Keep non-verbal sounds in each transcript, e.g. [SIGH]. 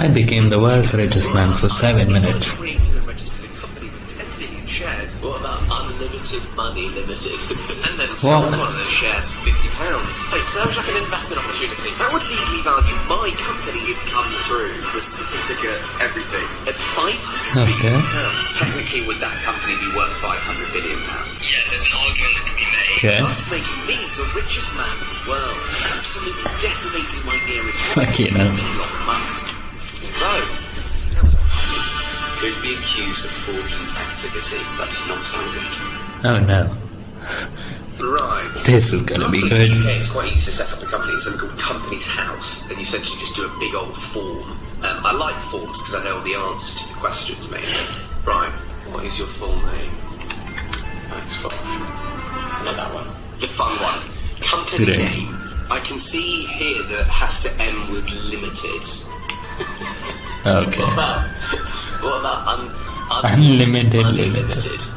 I became the world's richest man for seven minutes. created and registered a company with 10 billion shares. What about unlimited money limited? and then sold What? one of those shares for 50 pounds. It sounds like an investment opportunity. That would legally value my company it's come through. The certificate, everything. At 500 Okay. billion pounds. Technically, would that company be worth 500 billion pounds? Yeah, there's an argument that can be made. Okay. Thus making me the richest man in the world. Absolutely decimating my nearest Fucking hell. Elon Musk. Could be accused of fraudulent activity. That does not sound good. Oh no. Right. This is gonna be good. In the UK, it's quite easy to set up a company. It's something called Companies House. And you essentially just do a big old form. Um, I like forms because I know all the answers to the questions, mainly. Right. What is your full name? Thanks, Fosh. Not that one. The fun one. Company name. I can see here that it has to end with limited. Okay. [LAUGHS] What about, what un, Unlimited unlimited? [LAUGHS]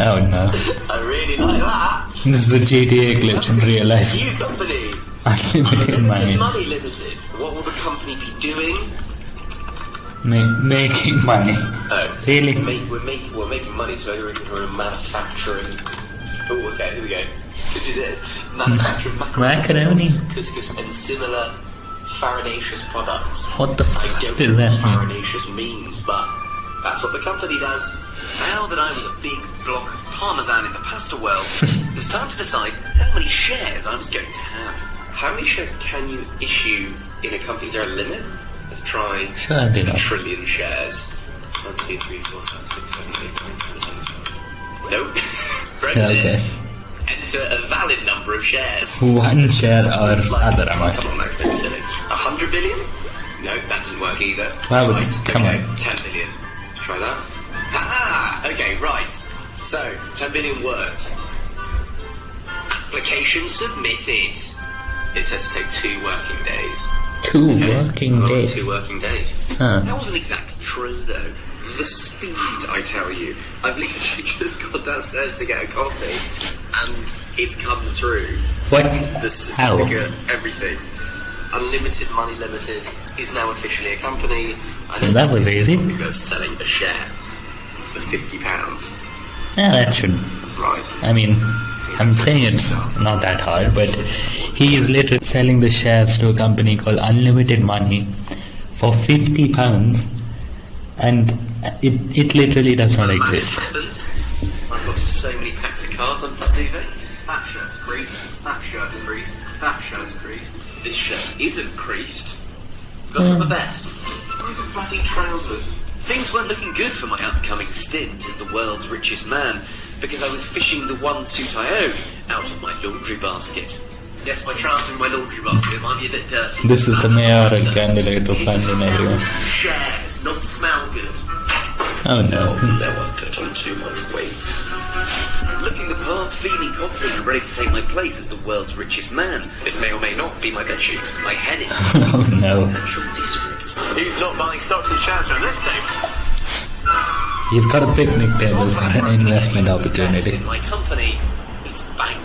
Oh no. I really like that. This is a GTA glitch in real life. New company. Unlimited Unlimited money. money limited. What will the company be doing? Ma- making money. Oh, Really? Make, we're making we're making money, so we're, we're manufacturing. Oh, okay, here we go. This. Hmm. Manufacturing Macaroni. couscous, and similar farinaceous products. What the fuck I don't know that what mean? farinaceous means, but that's what the company does. Now that I was a big block of parmesan in the pasta world, [LAUGHS] it was time to decide how many shares I was going to have. How many shares can you issue in a company? Is there a limit? Let's try Sure, I a trillion shares. One, two, three, four, five, six, seven, eight, nine, ten, eleven, twelve. Nope. [LAUGHS] Right Yeah, there. okay. Enter a valid number of shares. One share or like- other amount. Come on, Max, don't be silly. A hundred billion? No, that didn't work either. Why would- right, come okay, on. Ten billion. Let's try that. Ha Okay, right. So, ten billion words. Application submitted. It said to take two working days. Two Okay, working well, days. Two working days. Huh. That wasn't exactly true, though. The speed, I tell you. I've literally [LAUGHS] just gone downstairs to get a coffee, and it's come through. What? The certificate, everything. Unlimited Money Limited is now officially a company. And that was easy. Of selling a share for fifty pounds. Yeah, that should. Right. I mean, I'm saying it's not that hard, but he is literally selling the shares to a company called Unlimited Money for 50 pounds, and it, it literally does not exist. I've got so many packs of cards on top duvet. That shirt's creased. That shirt's creased. That shirt's creased. This shirt isn't creased. Got Hmm. the best. Look at bloody trousers. Things weren't looking good for my upcoming stint as the world's richest man because I was fishing the one suit I own out of my laundry basket. Yes, my trousers in my laundry basket. Might be a bit dirty. This is the mayor candidate of It London, everyone. Shares, not smell good. Oh no. Now I've put on too much weight. Looking the part, feeling confident and ready to take my place as the world's richest man. This may or may not be my bedsheet. My head is [LAUGHS] Oh no. financial district. Who's not buying stocks and shares from this table? He's got a picnic table for an investment opportunity. In my company, it's bank.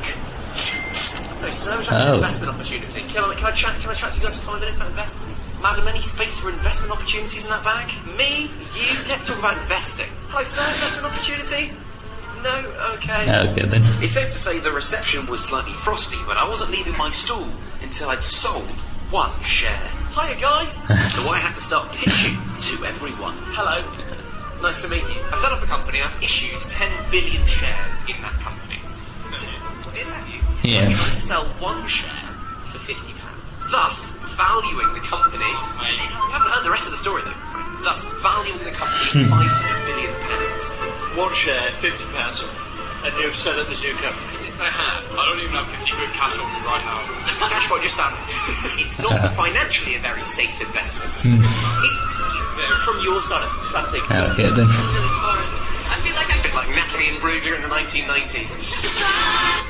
No, sir, it's like Oh. an investment opportunity. Can I, can I chat? Can I chat to you guys for five minutes about investing? Madam, any space for investment opportunities in that bag? Me, you. Let's talk about investing. Hello, sir. Investment opportunity? No. Okay. Okay then. It's safe to say the reception was slightly frosty, but I wasn't leaving my stool until I'd sold one share. Hiya, guys! [LAUGHS] so I had to start pitching to everyone. Hello. Nice to meet you. I set up a company. I've issued 10 billion shares in that company. Did have you? Yeah. I'm trying to sell one share for 50 pounds. Thus, valuing the company. You haven't heard the rest of the story, though. Thus, valuing the company [LAUGHS] at 500 billion pounds. One share, fifty pounds, and you've set up this new company. Yes, I have. I don't even have 50 quid cash on me right now. [LAUGHS] Cash what just done. [LAUGHS] It's not financially a very safe investment. It's uh, from your side of, side of things. Okay then. I feel like I'm a bit like Natalie and Brugger in the 1990s.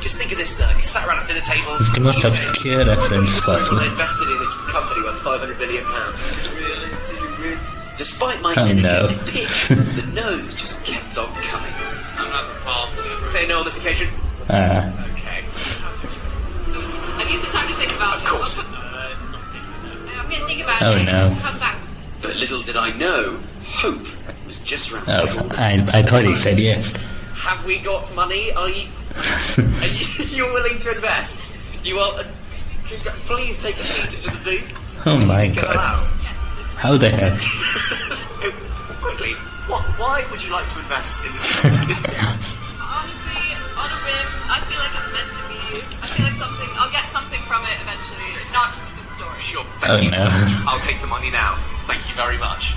Just think of this, sir. You sat around at dinner table. It's the most obscure reference "When 500 billion pounds. Despite my Oh, no. energetic pitch, the nose just kept on coming. I'm at the party. Say no on this occasion. Uh, Okay. Have you some time to think about Of course. I'm going to think think about Oh, it. no. Come back. But little did I know, hope was just round the Oh, corner. I, I thought he said yes. Have we got money? Are you? [LAUGHS] Are you [LAUGHS] you're willing to invest? You are. Uh, please take a seat into the booth. Oh Did my just get that god. out? How the hell? [LAUGHS] Oh, quickly, what, why would you like to invest in this company? [LAUGHS] Honestly, on a whim, I feel like it's meant to be. I feel like something. I'll get something from it eventually. If not, just a good story. sure. Oh you. no. [LAUGHS] I'll take the money now. Thank you very much.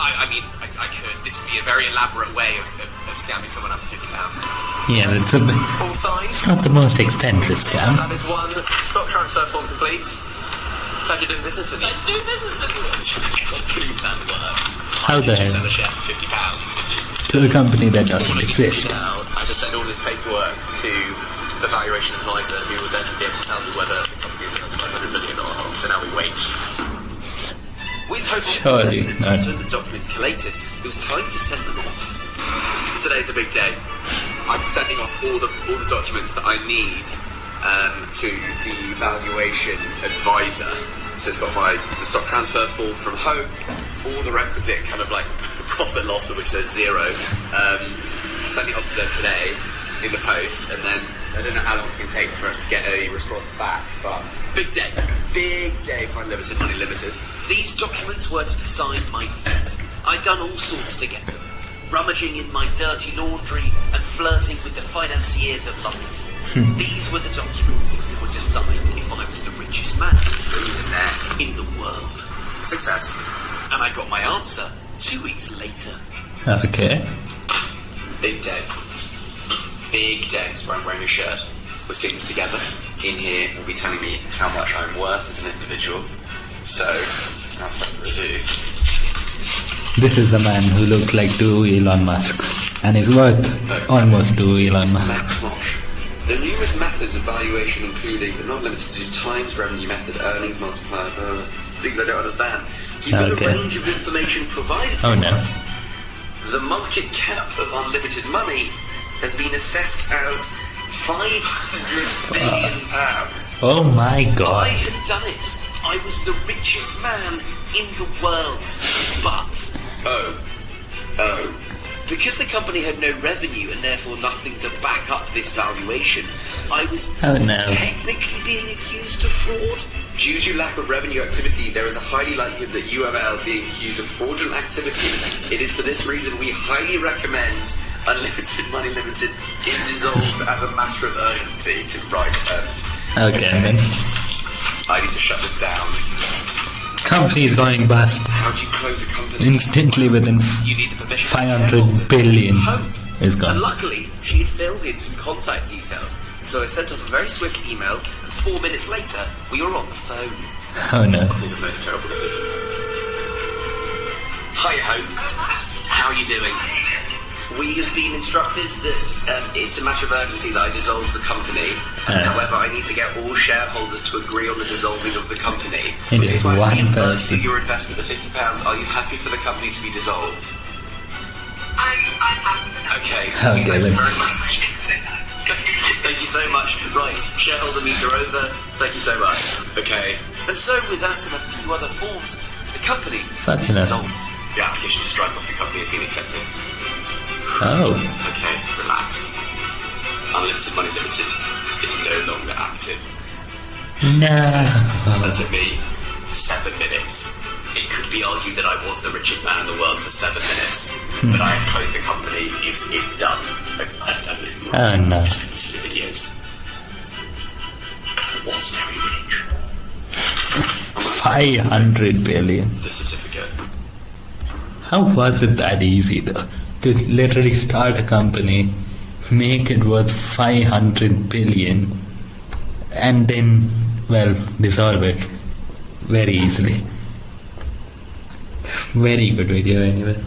I, I mean, I, I could. This would be a very elaborate way of, of, of scamming someone out of fifty pounds. Yeah, that's a bit, All signed. it's not the most expensive scam. That is one stock transfer form complete. Pleasure doing business with you. Let's do business with you. Pretty plan worked. How the Just sell a share for fifty pounds. To a company that doesn't I need to do exist. now is to send all this paperwork to the valuation advisor, who will then be able to tell me whether the company is worth 500 million or not. So now we wait. With hope Surely the and the documents collated, it was time to send them off. Today's a big day. I'm sending off all the all the documents that I need um, to the valuation advisor. So it's got my the stock transfer form from Hope, all the requisite kind of like [LAUGHS] profit loss of which there's zero. Um, sending it off to them today in the post, and then I don't know how long it's going to take for us to get a response back, but big day, big day for Unlimited Money Limited. These documents were to decide my fate. I'd done all sorts to get them, rummaging in my dirty laundry and flirting with the financiers of London. Hmm. These were the documents that would decide if I was the richest man, in the world. Success. And I got my answer two weeks later. Okay. Big day. Big day. Why I'm wearing a shirt. We're sitting together. In here, will be telling me how much I'm worth as an individual. So, without further ado, This is a man who looks like two Elon Musks and is worth almost two Elon Musks. There are numerous methods of valuation, including but not limited to times revenue method, earnings multiplier, uh, things I don't understand. Given Okay. a range of information provided to Oh, no. us, the market cap of unlimited money has been assessed as 500 billion pounds. Oh my god! I had done it. I was the richest man in the world. But, oh, oh. Because the company had no revenue and therefore nothing to back up this valuation, I was Oh, no. technically being accused of fraud. Due to lack of revenue activity, there is a highly likelihood that UML being accused of fraudulent activity. It is for this reason we highly recommend Unlimited Money Limited is dissolved as a matter of urgency to write um, Okay, then. I need to shut this down. Company is going bust How do you close a company? instantly within f- You need the permission. of 500 shareholders. billion Hope. is gone. And luckily, she had filled in some contact details. So I sent off a very swift email, and four minutes later, we were on the phone. Oh no. Called have made a terrible decision. Hi, Hope. How are you doing? We have been instructed that um, it's a matter of urgency that I dissolve the company. Uh. However, I need to get all shareholders to agree on the dissolving of the company. It is if I one person. your investment of fifty pounds, are you happy for the company to be dissolved? I'm, I'm happy. Okay. [LAUGHS] Okay, Thank you very much. Thank you so much. Right, shareholder meter over. Thank you so much. Okay. And so, with that and a few other forms, the company Fucking is hell. dissolved. The application to strike off the company has been accepted. Oh. Okay, relax. Unlimited Money Limited is no longer active. No. That took me seven minutes. It could be argued that I was the richest man in the world for seven minutes, hmm. but I have closed the company. It's it's done. Oh no. [LAUGHS] see videos. I was very rich. 500 billion. the certificate. How was it that easy though? To literally start a company, make it worth 500 billion, and then, well, dissolve it very easily. Very good video anyway.